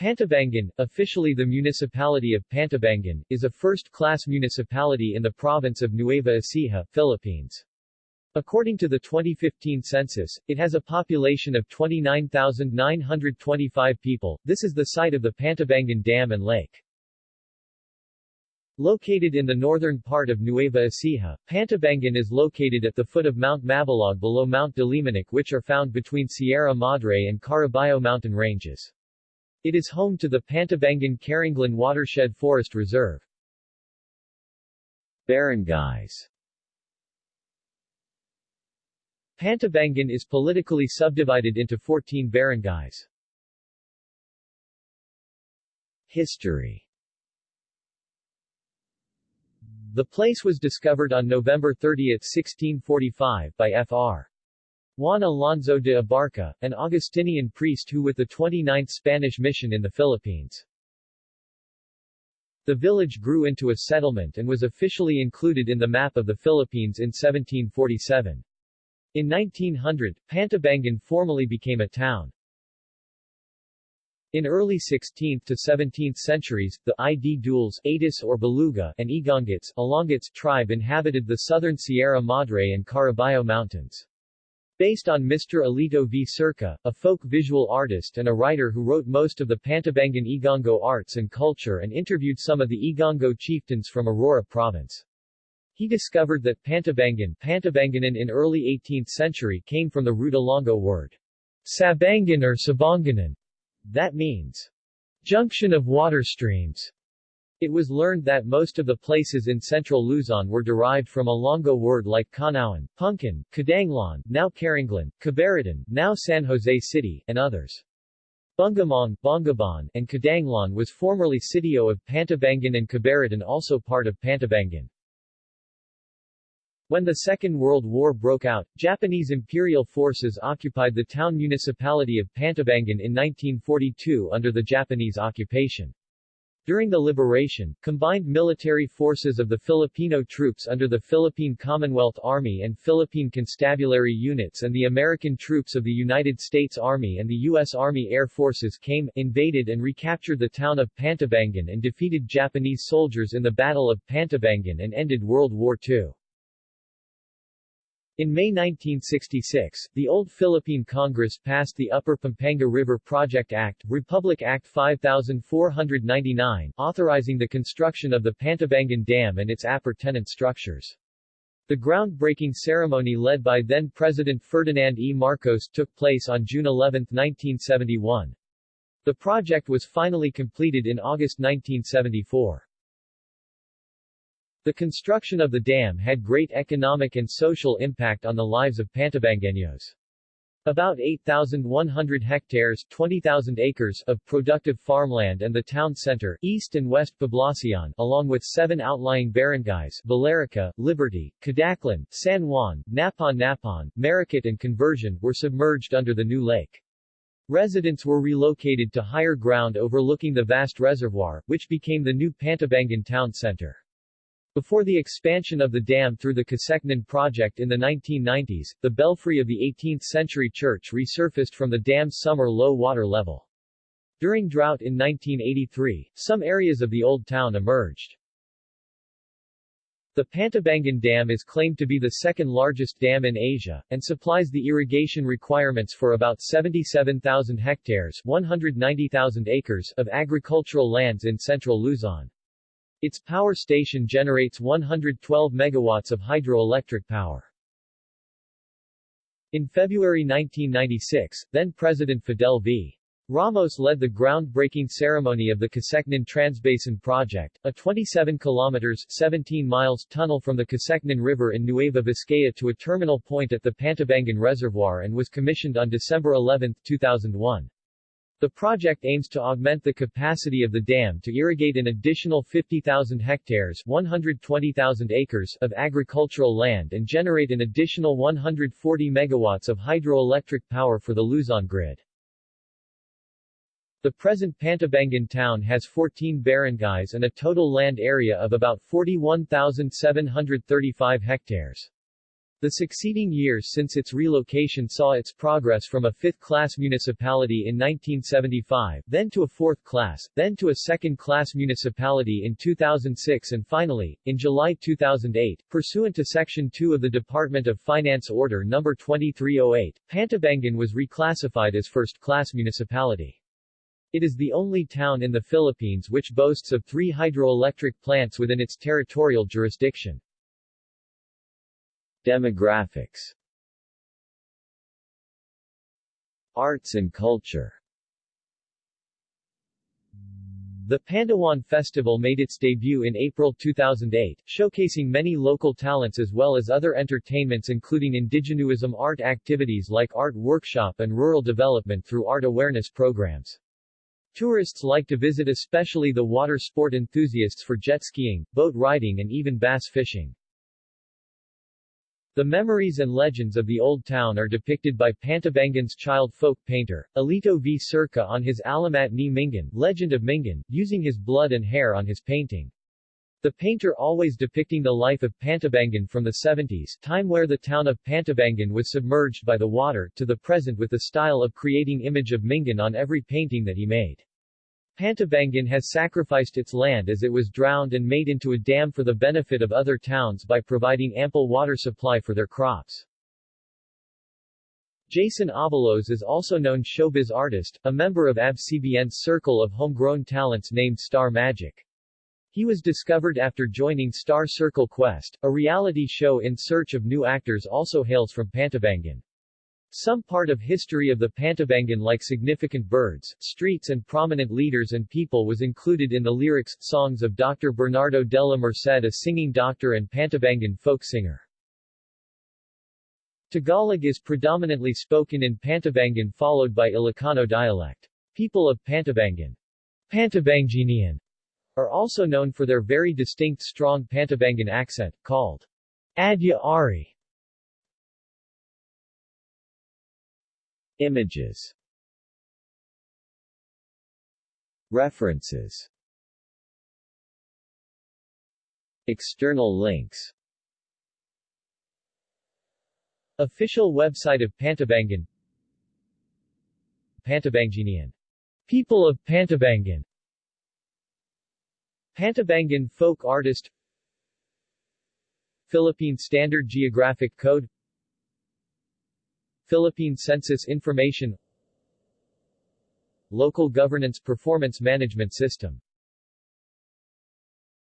Pantabangan, officially the municipality of Pantabangan, is a first-class municipality in the province of Nueva Ecija, Philippines. According to the 2015 census, it has a population of 29,925 people. This is the site of the Pantabangan Dam and Lake. Located in the northern part of Nueva Ecija, Pantabangan is located at the foot of Mount Mabalog below Mount Dilimanok which are found between Sierra Madre and Caraballo mountain ranges. It is home to the Pantabangan Caranglan Watershed Forest Reserve. Barangays Pantabangan is politically subdivided into 14 barangays. History The place was discovered on November 30, 1645, by Fr. Juan Alonso de Abarca, an Augustinian priest who with the 29th Spanish mission in the Philippines. The village grew into a settlement and was officially included in the map of the Philippines in 1747. In 1900, Pantabangan formally became a town. In early 16th to 17th centuries, the ID Duals, Atis or Baluga, and Igongits, Alongits tribe inhabited the southern Sierra Madre and Caraballo Mountains. Based on Mr. Alito V. Circa, a folk visual artist and a writer who wrote most of the Pantabangan Igongo arts and culture and interviewed some of the Igongo chieftains from Aurora province. He discovered that Pantabangan Pantabanganan in early 18th century came from the root Ilonggo word Sabangan or Sabanganan. That means junction of water streams. It was learned that most of the places in central Luzon were derived from a Ilonggo word like Kanauan, Punkin, Kadanglan, now Caranglan, Cabaritan, now San Jose City, and others. Bungamong, Bongabon, and Kadanglan was formerly sitio of Pantabangan and Cabaritan also part of Pantabangan. When the Second World War broke out, Japanese imperial forces occupied the town municipality of Pantabangan in 1942 under the Japanese occupation. During the liberation, combined military forces of the Filipino troops under the Philippine Commonwealth Army and Philippine Constabulary units and the American troops of the United States Army and the U.S. Army Air Forces came, invaded and recaptured the town of Pantabangan and defeated Japanese soldiers in the Battle of Pantabangan and ended World War II. In May 1966, the Old Philippine Congress passed the Upper Pampanga River Project Act, Republic Act 5499, authorizing the construction of the Pantabangan Dam and its appurtenant structures. The groundbreaking ceremony led by then-President Ferdinand E. Marcos took place on June 11, 1971. The project was finally completed in August 1974. The construction of the dam had great economic and social impact on the lives of Pantabanganos. About 8,100 hectares 20,000 acres of productive farmland and the town center, East and West Poblacion, along with seven outlying barangays Valerica, Liberty, Cadaclan, San Juan, Napon Napon, Marikit and Conversion were submerged under the new lake. Residents were relocated to higher ground overlooking the vast reservoir, which became the new Pantabangan town center. Before the expansion of the dam through the Casecnan project in the 1990s, the belfry of the 18th-century church resurfaced from the dam's summer low water level. During drought in 1983, some areas of the old town emerged. The Pantabangan Dam is claimed to be the second largest dam in Asia, and supplies the irrigation requirements for about 77,000 hectares 190,000 acres of agricultural lands in central Luzon. Its power station generates 112 megawatts of hydroelectric power. In February 1996, then-President Fidel V. Ramos led the groundbreaking ceremony of the Casecnan Transbasin Project, a 27 kilometers 17 miles tunnel from the Casecnan River in Nueva Vizcaya to a terminal point at the Pantabangan Reservoir and was commissioned on December 11, 2001. The project aims to augment the capacity of the dam to irrigate an additional 50,000 hectares 120,000 acres of agricultural land and generate an additional 140 megawatts of hydroelectric power for the Luzon grid. The present Pantabangan town has 14 barangays and a total land area of about 41,735 hectares. The succeeding years since its relocation saw its progress from a fifth-class municipality in 1975, then to a fourth-class, then to a second-class municipality in 2006 and finally, in July 2008, pursuant to Section 2 of the Department of Finance Order No. 2308, Pantabangan was reclassified as first-class municipality. It is the only town in the Philippines which boasts of three hydroelectric plants within its territorial jurisdiction. Demographics Arts and culture The Pandawan Festival made its debut in April 2008, showcasing many local talents as well as other entertainments including indigenism art activities like art workshop and rural development through art awareness programs. Tourists like to visit especially the water sport enthusiasts for jet skiing, boat riding and even bass fishing. The memories and legends of the old town are depicted by Pantabangan's child folk painter, Alito V. Circa on his Alamat ni Mingan, Legend of Mingan, using his blood and hair on his painting. The painter always depicting the life of Pantabangan from the 70s, time where the town of Pantabangan was submerged by the water, to the present with the style of creating image of Mingan on every painting that he made. Pantabangan has sacrificed its land as it was drowned and made into a dam for the benefit of other towns by providing ample water supply for their crops. Jason Abalos is also known showbiz artist, a member of ABS-CBN's circle of homegrown talents named Star Magic. He was discovered after joining Star Circle Quest, a reality show in search of new actors also hails from Pantabangan. Some part of history of the Pantabangan like significant birds, streets and prominent leaders and people was included in the lyrics, songs of Dr. Bernardo della Merced a singing doctor and Pantabangan folk singer. Tagalog is predominantly spoken in Pantabangan followed by Ilocano dialect. People of Pantabangan, Pantabangenian, are also known for their very distinct strong Pantabangan accent, called Adya Ari. Images. References. External links. Official website of Pantabangan Pantabangenian. People of Pantabangan Pantabangan folk artist. Philippine Standard Geographic Code Philippine Census Information Local Governance Performance Management System